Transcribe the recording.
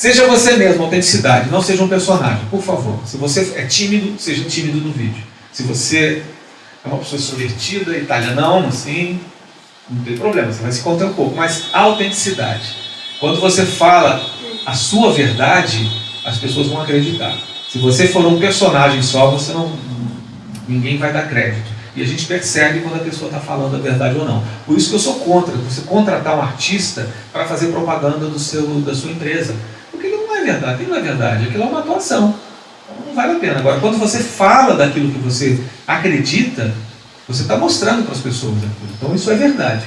Seja você mesmo, autenticidade, não seja um personagem, por favor. Se você é tímido, seja tímido no vídeo. Se você é uma pessoa extrovertida, italianão, assim, não tem problema, você vai se conter um pouco. Mas autenticidade. Quando você fala a sua verdade, as pessoas vão acreditar. Se você for um personagem só, você não, ninguém vai dar crédito. E a gente percebe quando a pessoa está falando a verdade ou não. Por isso que eu sou contra você contratar um artista para fazer propaganda do seu, da sua empresa. Porque aquilo não é verdade, aquilo não é verdade, aquilo é uma atuação. Então não vale a pena. Agora, quando você fala daquilo que você acredita, você está mostrando para as pessoas aquilo. Então isso é verdade.